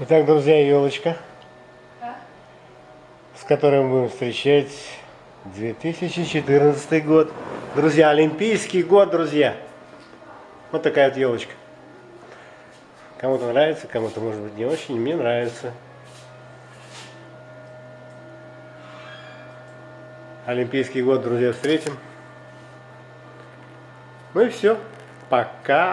Итак, друзья, елочка, с которой мы будем встречать 2014 год. Друзья, Олимпийский год, друзья. Вот такая вот елочка. Кому-то нравится, кому-то может быть не очень. Мне нравится. Олимпийский год, друзья, встретим. Ну и все. Пока.